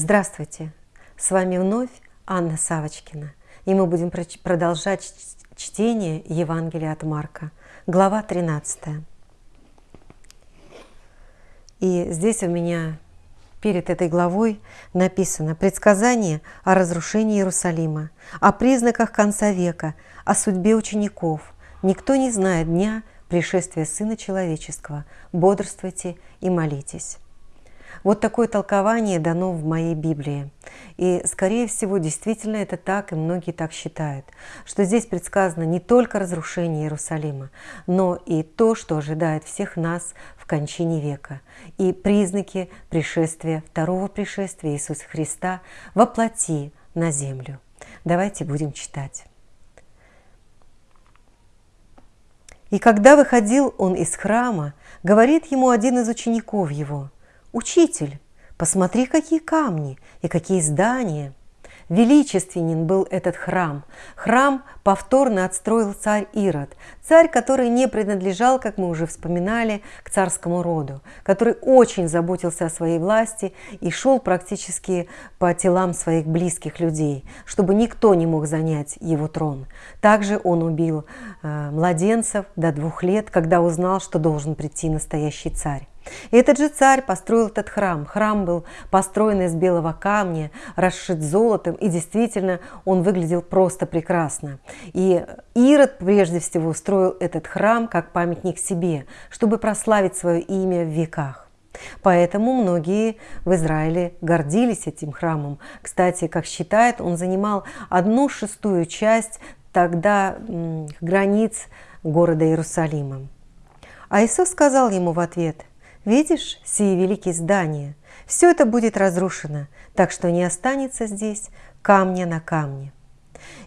Здравствуйте! С вами вновь Анна Савочкина, и мы будем продолжать чтение Евангелия от Марка, глава 13. И здесь у меня перед этой главой написано предсказание о разрушении Иерусалима, о признаках конца века, о судьбе учеников. Никто не знает дня пришествия Сына Человеческого. Бодрствуйте и молитесь. Вот такое толкование дано в моей Библии. И, скорее всего, действительно это так, и многие так считают, что здесь предсказано не только разрушение Иерусалима, но и то, что ожидает всех нас в кончине века, и признаки пришествия, второго пришествия Иисуса Христа во плоти на землю. Давайте будем читать. И когда выходил он из храма, говорит ему один из учеников его – «Учитель, посмотри, какие камни и какие здания!» Величественен был этот храм. Храм повторно отстроил царь Ирод, царь, который не принадлежал, как мы уже вспоминали, к царскому роду, который очень заботился о своей власти и шел практически по телам своих близких людей, чтобы никто не мог занять его трон. Также он убил э, младенцев до двух лет, когда узнал, что должен прийти настоящий царь. И этот же царь построил этот храм. Храм был построен из белого камня, расшит золотом, и действительно он выглядел просто прекрасно. И Ирод прежде всего строил этот храм как памятник себе, чтобы прославить свое имя в веках. Поэтому многие в Израиле гордились этим храмом. Кстати, как считает, он занимал одну шестую часть тогда границ города Иерусалима. А Иисус сказал ему в ответ, Видишь сие великие здания? Все это будет разрушено, так что не останется здесь камня на камне.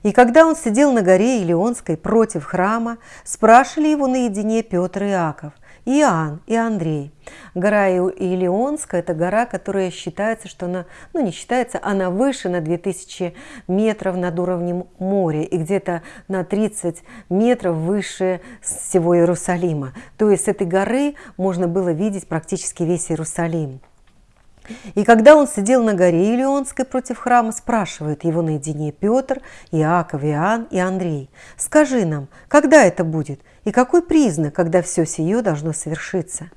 И когда он сидел на горе Илионской против храма, спрашивали его наедине Петр и Иаков, Иоанн и Андрей. Гора Илионская – это гора, которая считается, что она, ну не считается, она выше на 2000 метров над уровнем моря и где-то на 30 метров выше всего Иерусалима. То есть с этой горы можно было видеть практически весь Иерусалим. И когда он сидел на горе Илионской против храма, спрашивает его наедине Петр, Иаков, Иоанн и Андрей, «Скажи нам, когда это будет, и какой признак, когда все сие должно совершиться?»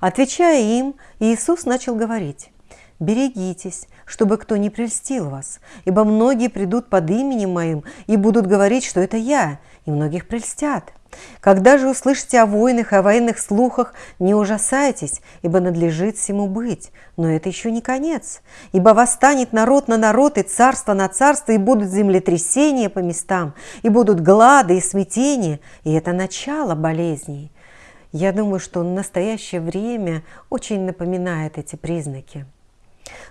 Отвечая им, Иисус начал говорить, «Берегитесь, чтобы кто не прельстил вас, ибо многие придут под именем Моим и будут говорить, что это Я, и многих прельстят». Когда же услышите о войнах и о военных слухах, не ужасайтесь, ибо надлежит всему быть. Но это еще не конец. Ибо восстанет народ на народ и царство на царство, и будут землетрясения по местам, и будут глады и смятения, и это начало болезней. Я думаю, что настоящее время очень напоминает эти признаки.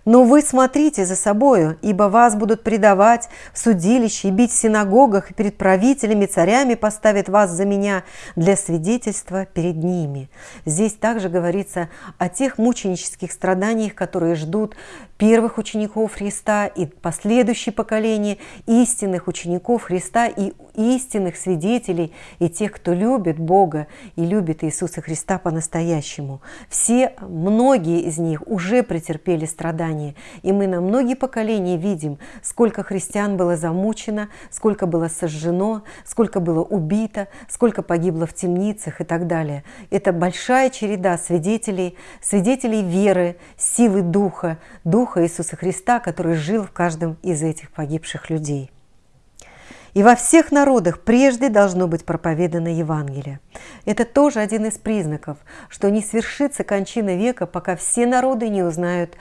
Но вы смотрите за собою, ибо вас будут предавать в судилище и бить в синагогах, и перед правителями, царями поставят вас за меня для свидетельства перед ними». Здесь также говорится о тех мученических страданиях, которые ждут первых учеников Христа и последующие поколения истинных учеников Христа и истинных свидетелей и тех, кто любит Бога и любит Иисуса Христа по-настоящему. Все, многие из них уже претерпели страдания, и мы на многие поколения видим, сколько христиан было замучено, сколько было сожжено, сколько было убито, сколько погибло в темницах и так далее. Это большая череда свидетелей, свидетелей веры, силы Духа, Духа Духа Иисуса Христа, который жил в каждом из этих погибших людей. И во всех народах прежде должно быть проповедано Евангелие. Это тоже один из признаков, что не свершится кончина века, пока все народы не узнают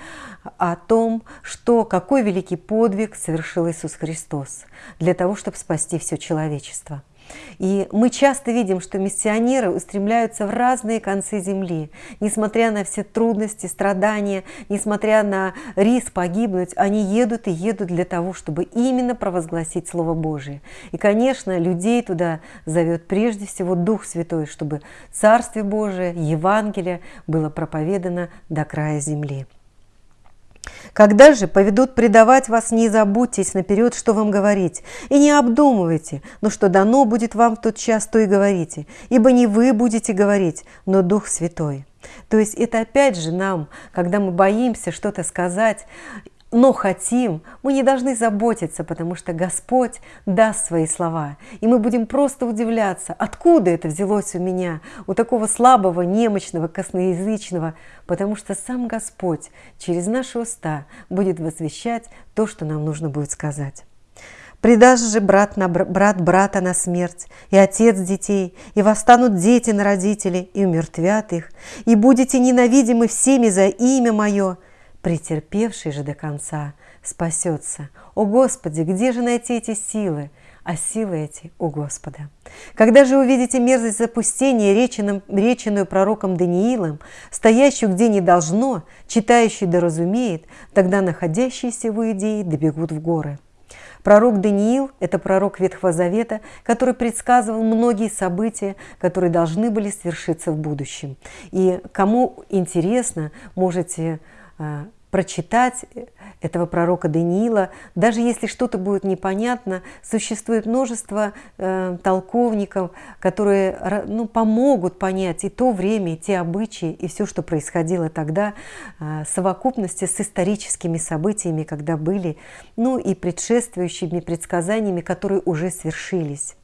о том, что какой великий подвиг совершил Иисус Христос для того, чтобы спасти все человечество. И мы часто видим, что миссионеры устремляются в разные концы земли. Несмотря на все трудности, страдания, несмотря на риск погибнуть, они едут и едут для того, чтобы именно провозгласить Слово Божие. И, конечно, людей туда зовет прежде всего Дух Святой, чтобы Царствие Божие, Евангелие было проповедано до края земли. Когда же поведут предавать вас, не забудьтесь наперед, что вам говорить, и не обдумывайте, но что дано будет вам в тот час, то и говорите, ибо не вы будете говорить, но Дух Святой. То есть это опять же нам, когда мы боимся что-то сказать, но хотим, мы не должны заботиться, потому что Господь даст свои слова. И мы будем просто удивляться, откуда это взялось у меня, у такого слабого, немощного, косноязычного, потому что сам Господь через наши уста будет возвещать то, что нам нужно будет сказать. Предаст же брат, на брат брата на смерть, и отец детей, и восстанут дети на родителей, и умертвят их, и будете ненавидимы всеми за имя Мое, претерпевший же до конца спасется. О Господи, где же найти эти силы? А силы эти у Господа. Когда же увидите мерзость запустения, реченым, реченую пророком Даниилом, стоящую где не должно, читающий да разумеет, тогда находящиеся в Иудее добегут в горы. Пророк Даниил – это пророк Ветхого Завета, который предсказывал многие события, которые должны были свершиться в будущем. И кому интересно, можете прочитать этого пророка Даниила. Даже если что-то будет непонятно, существует множество э, толковников, которые ну, помогут понять и то время, и те обычаи, и все, что происходило тогда э, совокупности с историческими событиями, когда были, ну и предшествующими предсказаниями, которые уже свершились.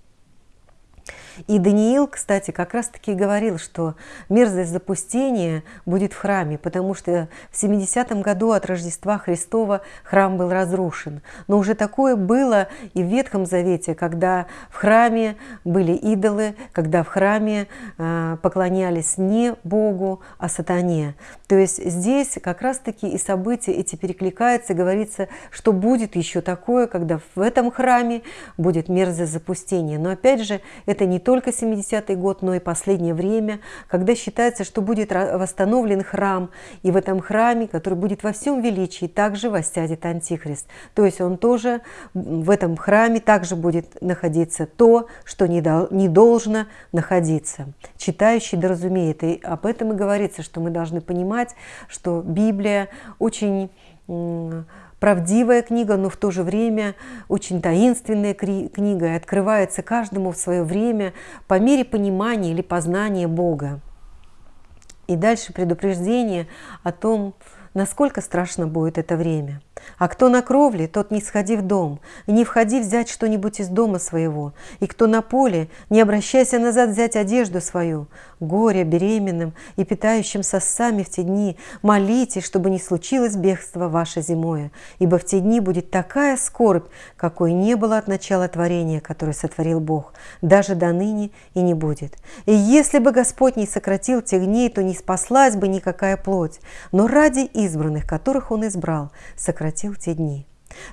И Даниил, кстати, как раз-таки говорил, что мерзость запустения будет в храме, потому что в 70-м году от Рождества Христова храм был разрушен. Но уже такое было и в Ветхом Завете, когда в храме были идолы, когда в храме э, поклонялись не Богу, а сатане. То есть здесь как раз-таки и события эти перекликаются, говорится, что будет еще такое, когда в этом храме будет мерзость запустения. Но опять же, это не только 70-й год, но и последнее время, когда считается, что будет восстановлен храм, и в этом храме, который будет во всем величии, также воссядет Антихрист. То есть он тоже в этом храме также будет находиться то, что не, дол не должно находиться. Читающий да разумеет, и об этом и говорится, что мы должны понимать, что Библия очень правдивая книга, но в то же время очень таинственная книга и открывается каждому в свое время по мере понимания или познания Бога. И дальше предупреждение о том, насколько страшно будет это время. А кто на кровле, тот не сходи в дом, и не входи взять что-нибудь из дома своего. И кто на поле, не обращайся назад взять одежду свою. Горе беременным и питающим сосами в те дни, молите, чтобы не случилось бегство ваше зимое, ибо в те дни будет такая скорбь, какой не было от начала творения, которое сотворил Бог, даже до ныне и не будет. И если бы Господь не сократил тех дней, то не спаслась бы никакая плоть, но ради избранных, которых Он избрал, сократил те дни.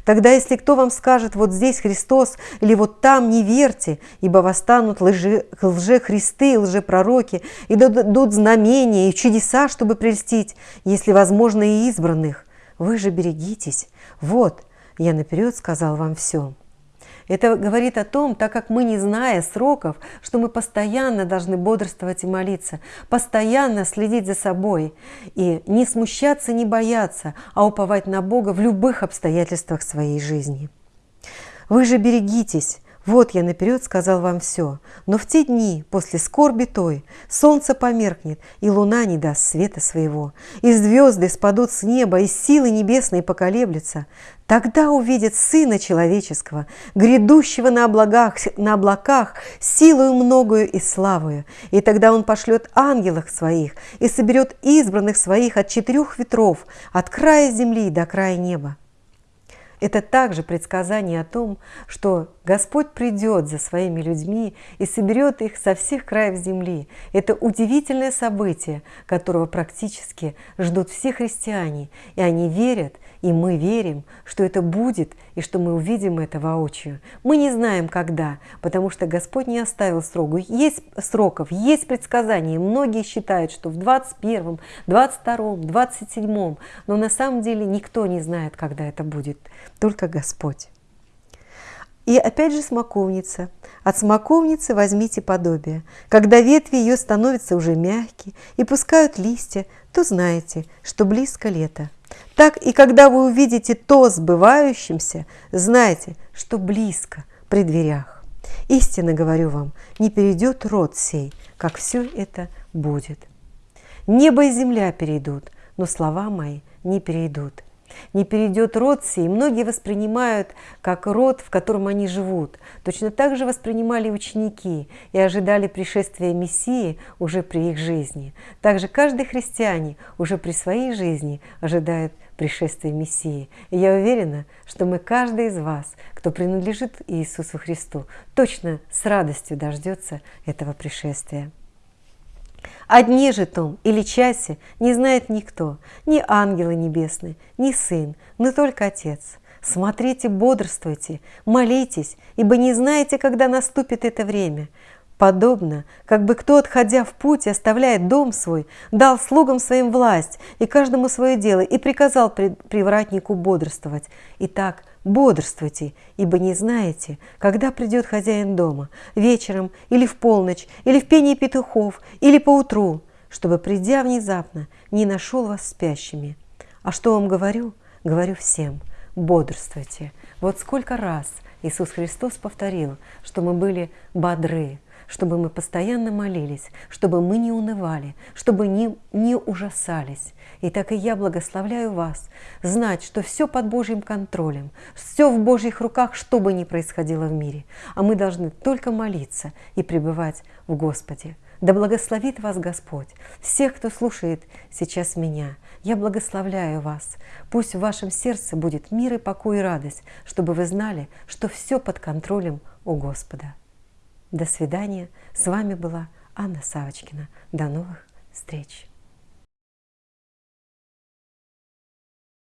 Тогда, если кто вам скажет, вот здесь Христос или вот там, не верьте, ибо восстанут лжи, лже-христы и лжепророки, и дадут знамения и чудеса, чтобы прельстить, если возможно и избранных. Вы же берегитесь. Вот, я наперед сказал вам все. Это говорит о том, так как мы, не зная сроков, что мы постоянно должны бодрствовать и молиться, постоянно следить за собой и не смущаться, не бояться, а уповать на Бога в любых обстоятельствах своей жизни. Вы же берегитесь, вот я наперед сказал вам все, но в те дни, после скорби той, солнце померкнет, и луна не даст света своего, и звезды спадут с неба, и силы небесные поколеблются. Тогда увидят Сына Человеческого, грядущего на облаках, на облаках силою многою и славою. И тогда Он пошлет ангелов своих и соберет избранных своих от четырех ветров, от края земли до края неба. Это также предсказание о том, что Господь придет за своими людьми и соберет их со всех краев земли. Это удивительное событие, которого практически ждут все христиане, и они верят, и мы верим, что это будет, и что мы увидим это воочию. Мы не знаем, когда, потому что Господь не оставил сроков. Есть сроков, есть предсказания. Многие считают, что в 21, 22, 27, но на самом деле никто не знает, когда это будет, только Господь. И опять же смоковница. От смоковницы возьмите подобие. Когда ветви ее становятся уже мягкие и пускают листья, то знаете, что близко лето. Так и когда вы увидите то сбывающимся, знайте, что близко при дверях. Истинно говорю вам, не перейдет род сей, как все это будет. Небо и земля перейдут, но слова мои не перейдут. Не перейдет род сей, многие воспринимают как род, в котором они живут. Точно так же воспринимали ученики и ожидали пришествия Мессии уже при их жизни. Также каждый христиане уже при своей жизни ожидает пришествия Мессии. И я уверена, что мы, каждый из вас, кто принадлежит Иисусу Христу, точно с радостью дождется этого пришествия. Одни же том или часе не знает никто, ни ангелы небесные, ни Сын, но только Отец. Смотрите, бодрствуйте, молитесь, ибо не знаете, когда наступит это время. Подобно, как бы кто, отходя в путь, оставляет дом свой, дал слугам своим власть и каждому свое дело, и приказал привратнику бодрствовать. Итак, бодрствуйте, ибо не знаете, когда придет хозяин дома, вечером или в полночь, или в пении петухов, или поутру, чтобы, придя внезапно, не нашел вас спящими. А что вам говорю? Говорю всем, бодрствуйте. Вот сколько раз Иисус Христос повторил, что мы были бодры, чтобы мы постоянно молились, чтобы мы не унывали, чтобы не, не ужасались. И так и я благословляю вас знать, что все под Божьим контролем, все в Божьих руках, что бы ни происходило в мире. А мы должны только молиться и пребывать в Господе. Да благословит вас Господь, всех, кто слушает сейчас меня. Я благословляю вас. Пусть в вашем сердце будет мир и покой и радость, чтобы вы знали, что все под контролем у Господа. До свидания. С вами была Анна Савочкина. До новых встреч.